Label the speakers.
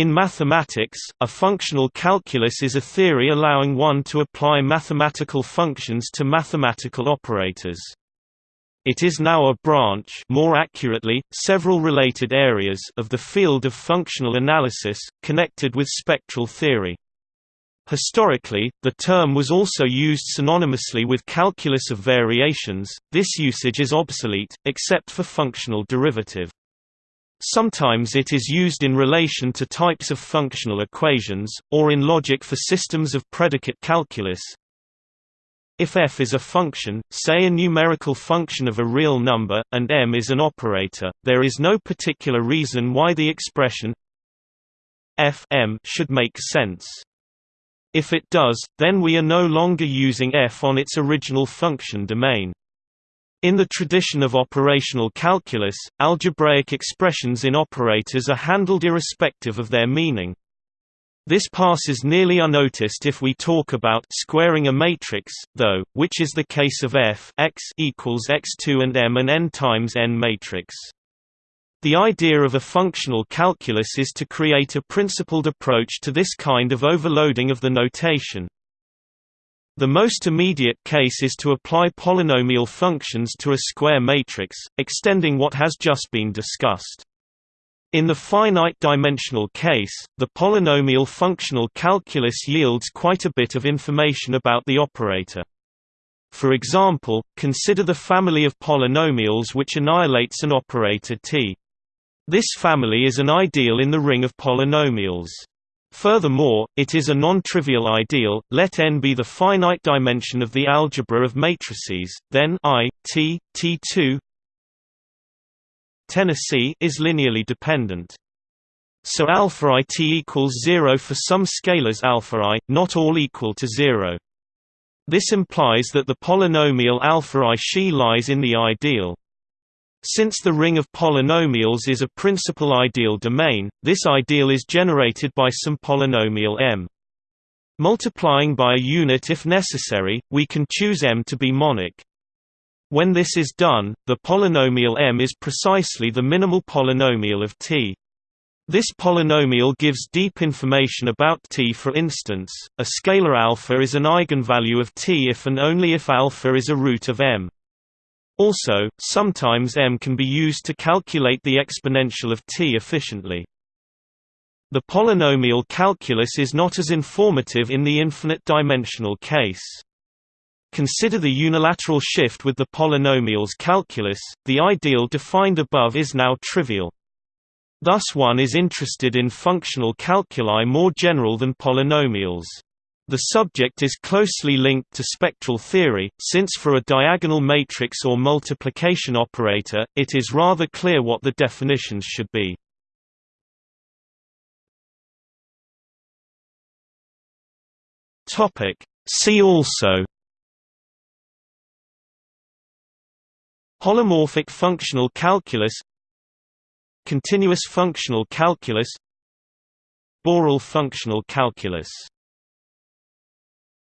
Speaker 1: In mathematics, a functional calculus is a theory allowing one to apply mathematical functions to mathematical operators. It is now a branch more accurately, several related areas of the field of functional analysis, connected with spectral theory. Historically, the term was also used synonymously with calculus of variations, this usage is obsolete, except for functional derivative. Sometimes it is used in relation to types of functional equations, or in logic for systems of predicate calculus. If f is a function, say a numerical function of a real number, and m is an operator, there is no particular reason why the expression f m should make sense. If it does, then we are no longer using f on its original function domain. In the tradition of operational calculus, algebraic expressions in operators are handled irrespective of their meaning. This passes nearly unnoticed if we talk about squaring a matrix, though, which is the case of f x equals x2 and m and n times n matrix. The idea of a functional calculus is to create a principled approach to this kind of overloading of the notation. The most immediate case is to apply polynomial functions to a square matrix, extending what has just been discussed. In the finite-dimensional case, the polynomial functional calculus yields quite a bit of information about the operator. For example, consider the family of polynomials which annihilates an operator T. This family is an ideal in the ring of polynomials. Furthermore, it is a non-trivial ideal. Let n be the finite dimension of the algebra of matrices, then I, T, T2 Tennessee is linearly dependent. So alpha i t equals 0 for some scalars alpha i, not all equal to 0. This implies that the polynomial alpha i she lies in the ideal. Since the ring of polynomials is a principal ideal domain, this ideal is generated by some polynomial m. Multiplying by a unit if necessary, we can choose m to be monic. When this is done, the polynomial m is precisely the minimal polynomial of T. This polynomial gives deep information about T for instance, a scalar alpha is an eigenvalue of T if and only if alpha is a root of m. Also, sometimes m can be used to calculate the exponential of t efficiently. The polynomial calculus is not as informative in the infinite-dimensional case. Consider the unilateral shift with the polynomials calculus, the ideal defined above is now trivial. Thus one is interested in functional calculi more general than polynomials. The subject is closely linked to spectral theory, since for a diagonal matrix or multiplication operator, it is rather clear what the definitions should be. See also Holomorphic functional calculus Continuous functional calculus Borel functional calculus